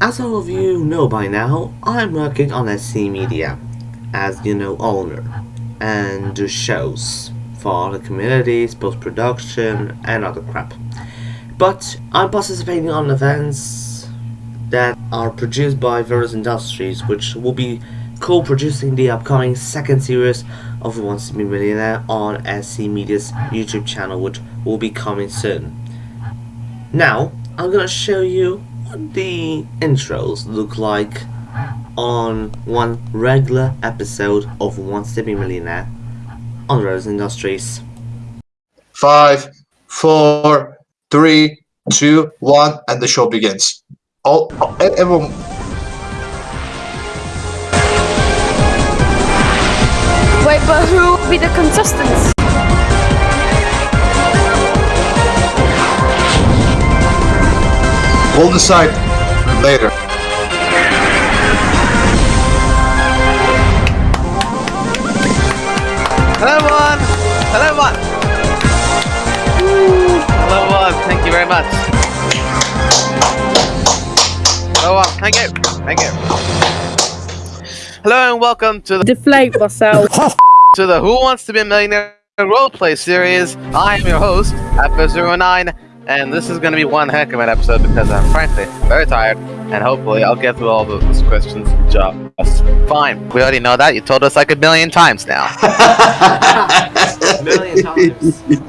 as all of you know by now, I'm working on SC Media as you know owner and do shows for the communities, post production, and other crap. But I'm participating on events that are produced by various industries, which will be co-producing the upcoming second series of Who Wants to Be Millionaire on SC Media's YouTube channel, which will be coming soon. Now, I'm gonna show you what the intros look like on one regular episode of Who Wants to Be Millionaire on Rose Industries. Five, four, three, two, one, and the show begins. All, all everyone. Wait, but who will be the contestants? We'll decide later. Hello everyone! Hello everyone! Hello everyone, thank you very much. Hello everyone, thank you, thank you. Hello and welcome to the, Deflate myself. to the Who Wants to Be a Millionaire roleplay series. I am your host, F09, and this is going to be one heck of an episode because I'm frankly very tired, and hopefully I'll get through all the those questions just fine. We already know that, you told us like a million times now. million times.